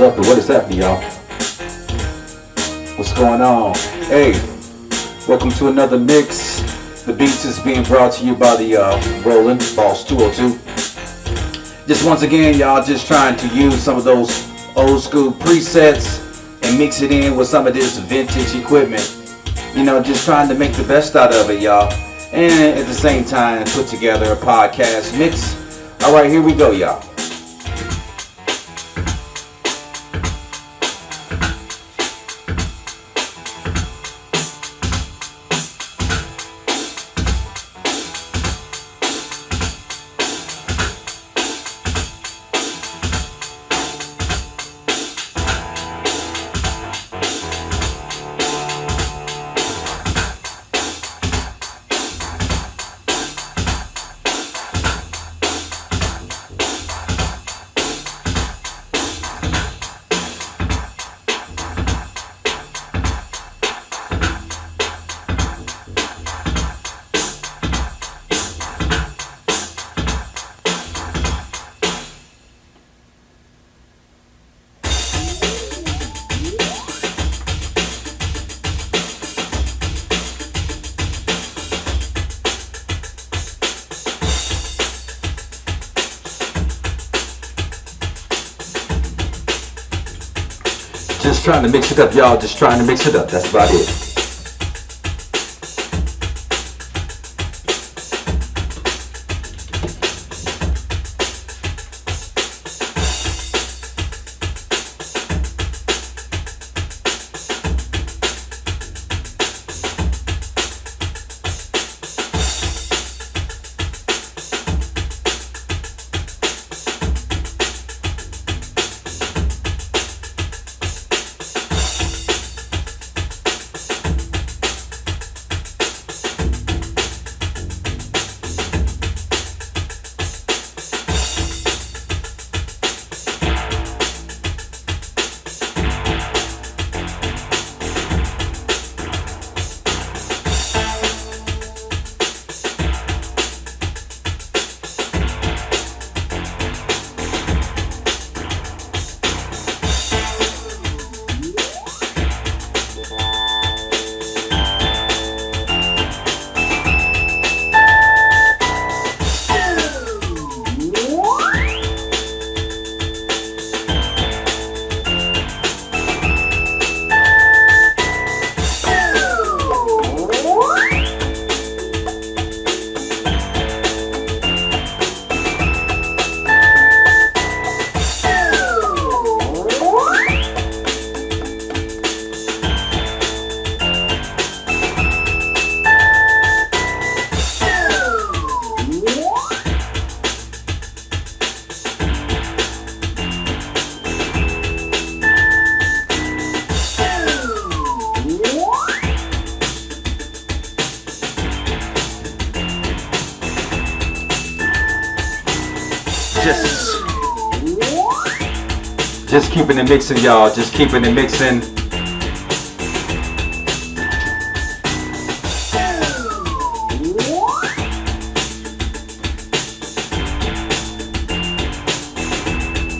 up what is happening y'all? What's going on? Hey welcome to another mix. The beats is being brought to you by the uh roland boss 202 just once again y'all just trying to use some of those old school presets and mix it in with some of this vintage equipment. You know just trying to make the best out of it y'all. And at the same time put together a podcast mix. All right here we go y'all Just trying to mix it up, y'all. Just trying to mix it up. That's about it. Just, just keeping it mixing, y'all. Just keeping it mixing.